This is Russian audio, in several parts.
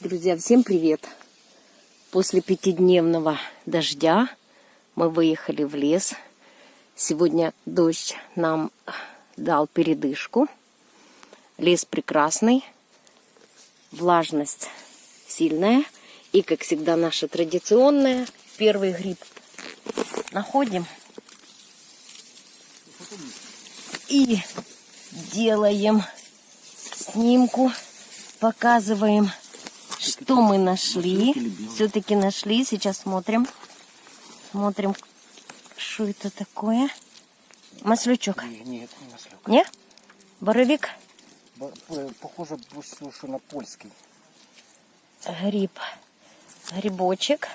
Друзья, всем привет! После пятидневного дождя мы выехали в лес. Сегодня дождь нам дал передышку. Лес прекрасный, влажность сильная. И, как всегда, наша традиционная первый гриб находим. И делаем снимку, показываем что мы нашли? Все-таки нашли. Сейчас смотрим. Смотрим, что это такое. Маслючок. Це не маслюк. Не? Боровик? Бо- Похоже, больше, що на польський. Гриб. Грибочек.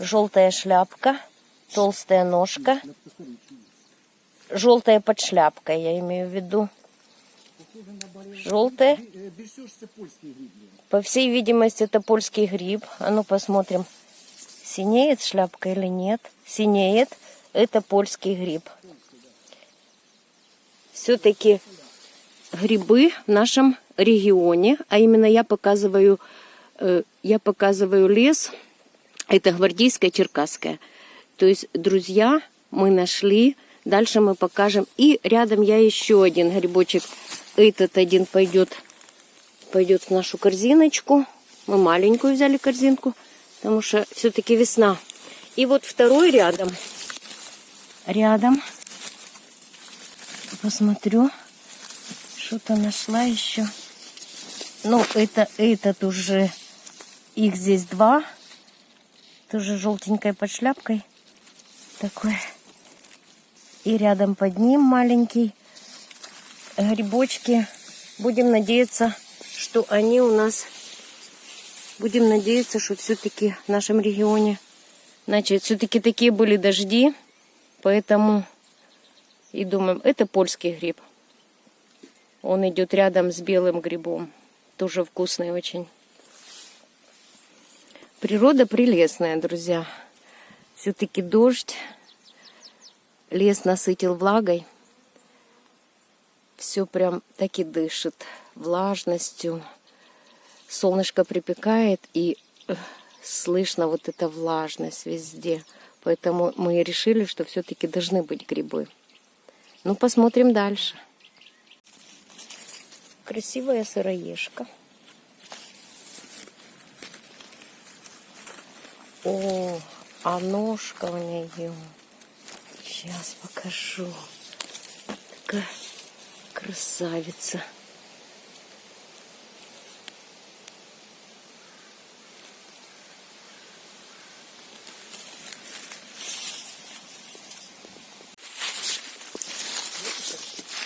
Желтая шляпка. Толстая ножка. Желтая под шляпкой, я имею в виду. Желтая. Більше всього ж це польський гриб. По всей видимости, это польский гриб. А ну посмотрим, синеет шляпка или нет. Синеет. Это польский гриб. Все-таки грибы в нашем регионе, а именно я показываю, э, я показываю лес, это гвардейская черкасская. То есть, друзья, мы нашли, дальше мы покажем. И рядом я еще один грибочек, этот один пойдет пойдет в нашу корзиночку. Мы маленькую взяли корзинку, потому что все-таки весна. И вот второй рядом. Рядом. Посмотрю. Что-то нашла еще. Ну, это этот уже. Их здесь два. Тоже желтенькой под шляпкой. Такой. И рядом под ним маленький. Грибочки. Будем надеяться, что они у нас, будем надеяться, что все-таки в нашем регионе, значит, все-таки такие были дожди, поэтому и думаем, это польский гриб. Он идет рядом с белым грибом, тоже вкусный очень. Природа прелестная, друзья. Все-таки дождь, лес насытил влагой. Все прям так и дышит влажностью. Солнышко припекает, и э, слышно вот эта влажность везде. Поэтому мы решили, что все-таки должны быть грибы. Ну, посмотрим дальше. Красивая сыроежка. О, а ножка у нее. Сейчас покажу. Такая красавица.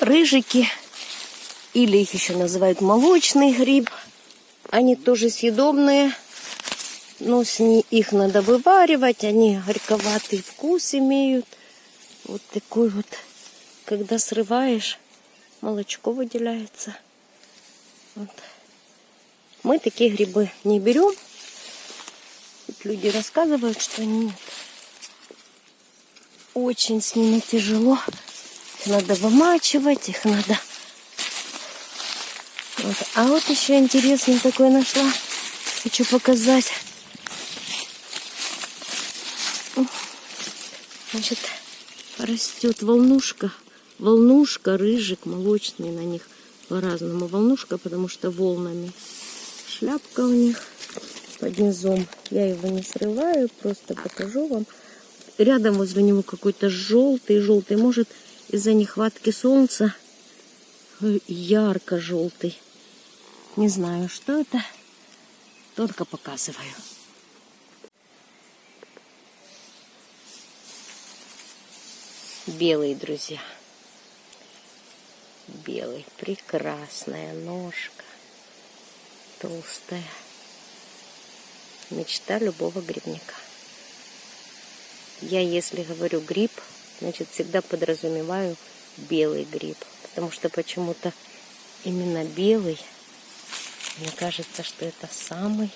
рыжики, или их еще называют молочный гриб. Они тоже съедобные, но с ни- их надо вываривать, они горьковатый вкус имеют. Вот такой вот, когда срываешь, молочко выделяется. Вот. Мы такие грибы не берем. Тут люди рассказывают, что нет. Очень с ними тяжело. Их надо вымачивать, их надо... Вот. А вот еще интересный такой нашла. Хочу показать. Значит, растет волнушка. Волнушка, рыжик, молочный на них по-разному. Волнушка, потому что волнами. Шляпка у них под низом. Я его не срываю, просто покажу вам. Рядом возле него какой-то желтый, желтый. Может, из-за нехватки солнца ярко-желтый. Не знаю, что это. Только показываю. Белый, друзья. Белый. Прекрасная ножка. Толстая. Мечта любого грибника. Я, если говорю гриб, значит, всегда подразумеваю белый гриб. Потому что почему-то именно белый, мне кажется, что это самый,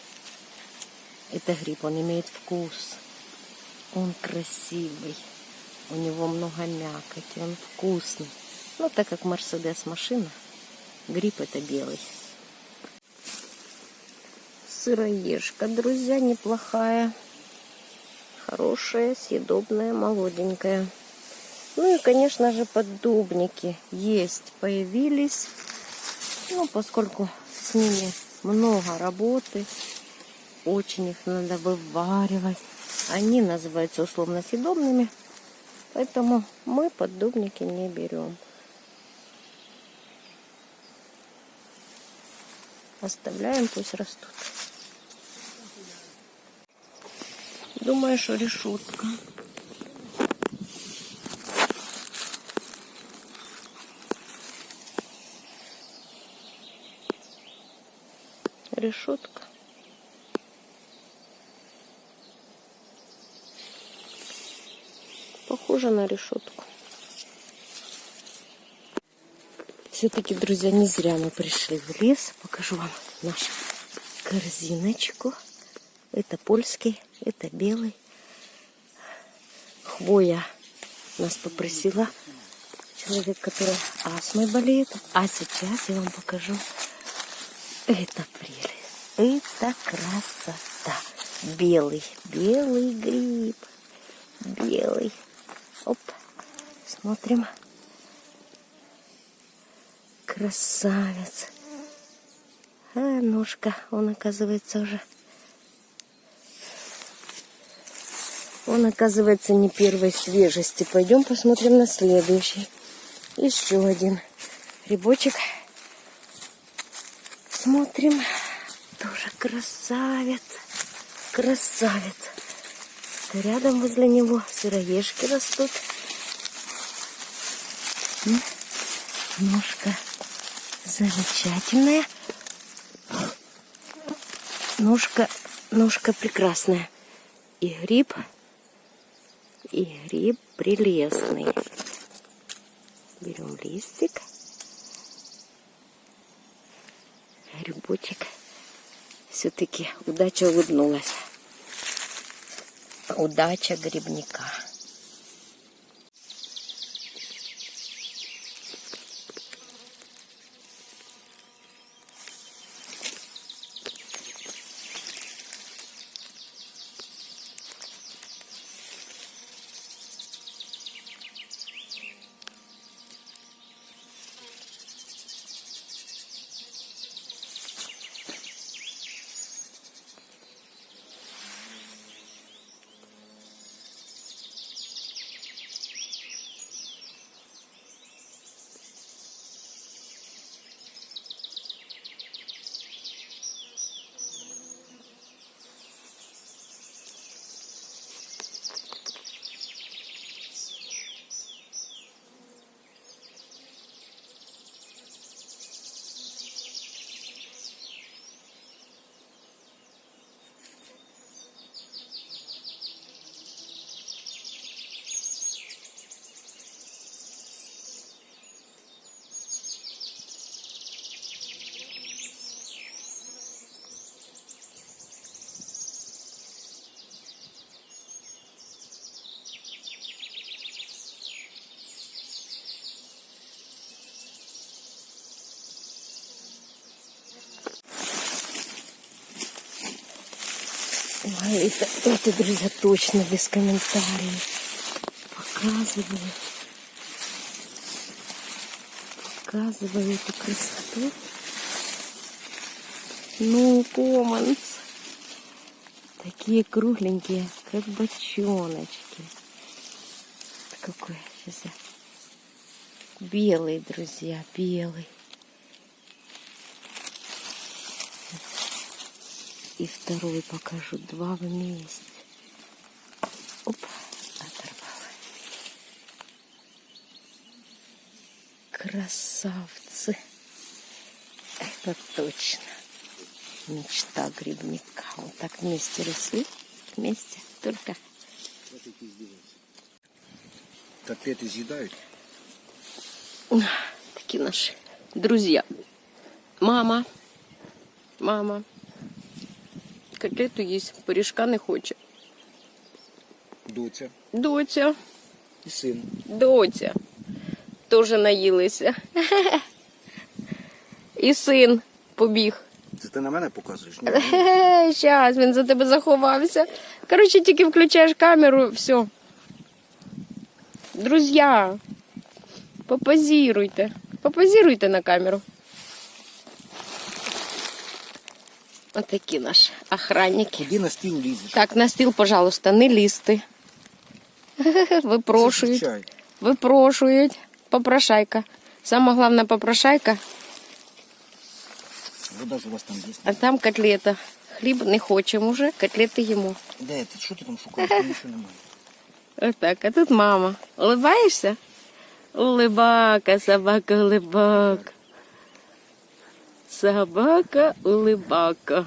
это гриб, он имеет вкус, он красивый, у него много мякоти, он вкусный. Но так как Мерседес машина, гриб это белый. сыроежка, друзья, неплохая. Хорошая, съедобная, молоденькая. Ну и, конечно же, поддубники есть, появились. Ну, поскольку с ними много работы, очень их надо вываривать. Они называются условно съедобными, поэтому мы поддубники не берем. Оставляем, пусть растут. Думаю, что решетка. Решетка. Похоже на решетку. Все-таки, друзья, не зря мы пришли в лес. Покажу вам нашу корзиночку. Это польский, это белый. Хвоя нас попросила человек, который астмой болеет. А сейчас я вам покажу. Это прелесть. Это красота. Белый, белый гриб. Белый. Оп. Смотрим. Красавец. А, ножка, он оказывается уже... Он оказывается не первой свежести. Пойдем посмотрим на следующий. Еще один грибочек. Смотрим. Тоже красавец. Красавец. Рядом возле него сыроежки растут. Ножка замечательная. Ножка, ножка прекрасная. И гриб, и гриб прелестный. Берем листик. Грибочек. Все-таки удача улыбнулась. Удача грибника. Ой, это, это, друзья, точно без комментариев. Показываю. Показываю эту красоту. Ну, команс. Такие кругленькие, как бочоночки. Какой сейчас я. Белый, друзья, белый. И второй покажу. Два вместе. Оп, оторвала. Красавцы. Это точно. Мечта грибника. Вот так вместе росли. Вместе. Только Котлеты съедают? такие наши друзья. Мама. Мама. Котлету есть, пиріжка не хоче. Доця Доця, і син. доця. Теж наїлися. І син побіг Це ти на мене показуєш? Ні. Щас, він за тебе заховався. Коротше, тільки включаєш камеру, все. Друзі, попозіруйте. Попозіруйте на камеру. Отакі наші охранники. Куди на стіл лізеш? Так, на стіл, пожалуйста, не лізти. Випрошують. Чай. Випрошують. Попрошайка. Сама головна попрошайка, Вода ж у вас там є. а там котлета. Хліб не хочемо вже, котлети їмо. Де ти? Що ти там шукаєш? Там нічого немає. Отак, а тут мама. Улибаєшся? Улибака, собака, улибака. Собака, улибака.